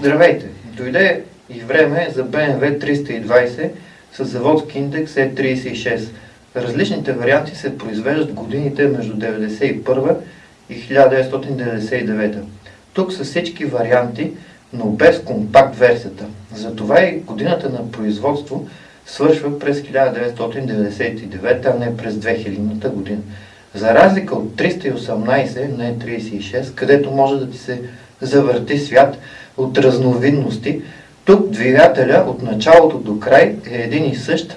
Здравейте! Дойде и време за BMW 320 с заводски индекс E36. Различните варианти се произвеждат годините между 1991 и 1999. Тук са всички варианти, но без компакт версията. Затова и годината на производство свършва през 1999, а не през 2000 година. За разлика от 318, не 36, където може да ти се завърти свят от разновидности, тук двигателя от началото до край е един и същ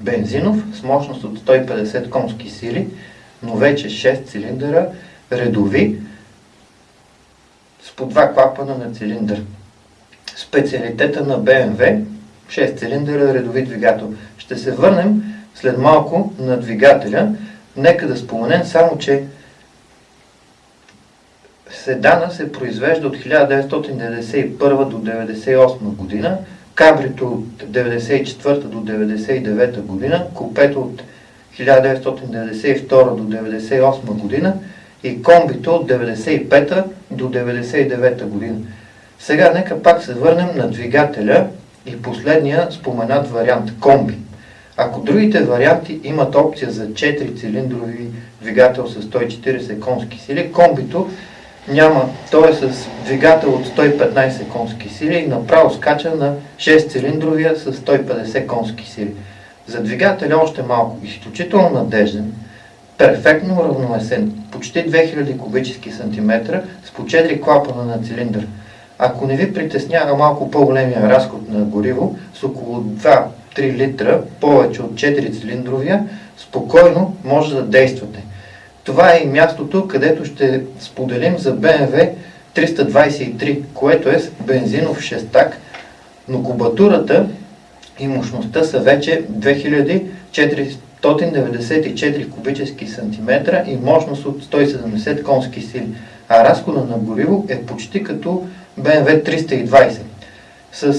бензинов с мощност от 150 конски сили, но вече 6 цилиндъра, редови, с по два клапана на цилиндър. Специалитета на BMW 6 цилиндъра редови двигател. Ще се върнем след малко на двигателя. Нека да споменем само, че седана се произвежда от 1991 до 1998 година, кабрито от 1994 до 1999 година, купето от 1992 до 1998 година и комбито от 1995 до 1999 година. Сега нека пак се върнем на двигателя и последния споменат вариант комби. Ако другите варианти имат опция за 4 цилиндрови двигател с 140 конски сили, комбито няма, той е с двигател от 115 конски сили и направо скача на 6 цилиндровия с 150 конски сили. За двигателя още малко, изключително надежден, перфектно равновесен, почти 2000 кубически сантиметра с по 4 клапана на цилиндър. Ако не ви притеснява малко по-големия разход на гориво, с около 2-3 литра, повече от 4 цилиндровия, спокойно може да действате. Това е и мястото, където ще споделим за BMW 323, което е бензинов шестак, но кубатурата и мощността са вече 2494 кубически сантиметра и мощност от 170 конски сили, а разхода на гориво е почти като BMW 320 с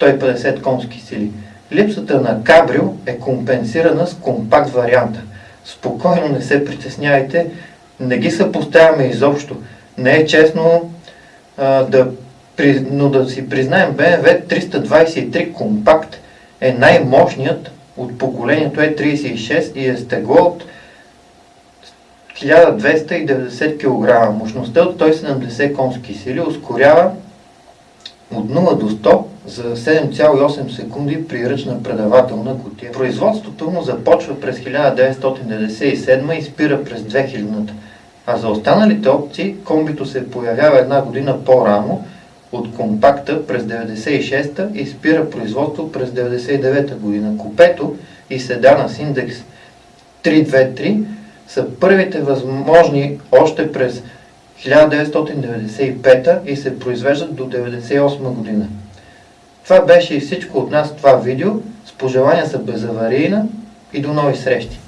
150 конски сили. Липсата на кабрил е компенсирана с компакт варианта – спокойно, не се притеснявайте, не ги съпоставяме изобщо. Не е честно а, да, но да си признаем BMW 323 компакт е най-мощният от поколението E36 и е стегло от 1290 кг. Мощността от 170 конски сили ускорява от 0 до 100 за 7,8 секунди при ръчна предавателна кутия. Производството му започва през 1997 и спира през 2000-та, а за останалите опции комбито се появява една година по-рано от компакта през 96-та и спира производство през 99-та година. Купето и седана с индекс 323 са първите възможни още през 1995 и се произвеждат до 1998 година. Това беше и всичко от нас в това видео. С пожелания за безаварийна и до нови срещи!